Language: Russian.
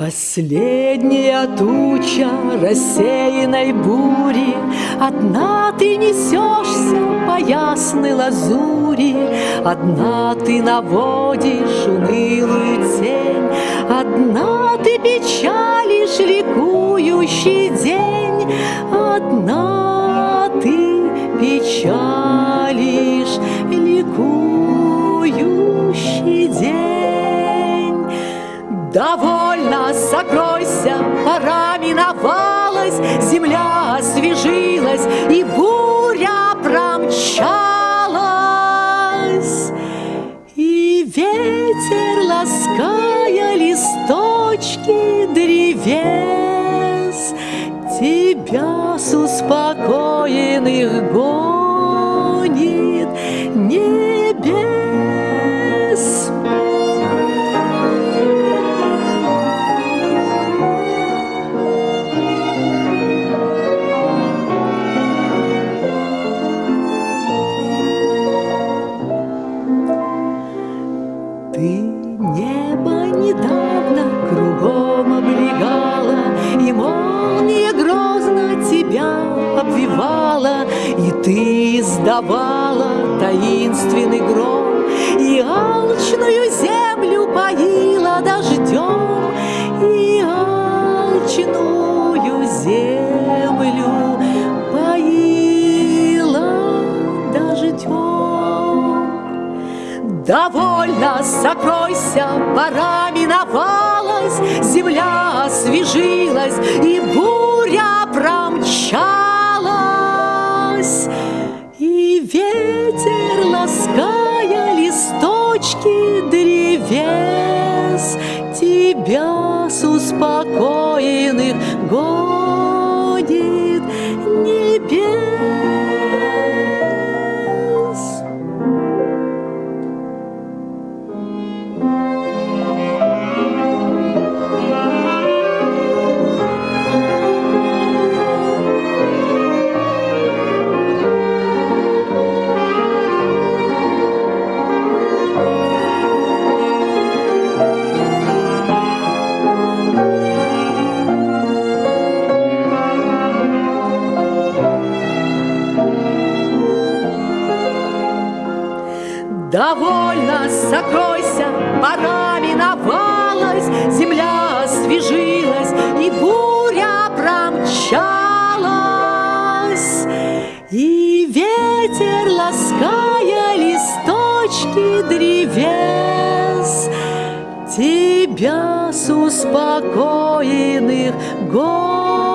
Последняя туча рассеянной бури, Одна ты несешься по ясной лазури, Одна ты наводишь унылую тень, Одна ты печалишь ликующий день, Одна Довольно, сокройся, пора миновалась, Земля освежилась, и буря промчалась. И ветер, лаская листочки древес, Тебя с успокоенных гонит небес. Ты издавала таинственный гром, И алчную землю поила дождем, И алчную землю поила дождем. Довольно, сокройся, пора миновалась, Земля освежилась, и буря промчалась. Древес, Тебя с успокоенных гонит Довольно, сокройся, пора миновалась, Земля освежилась, и буря промчалась. И ветер, лаская листочки древес, Тебя с успокоенных гор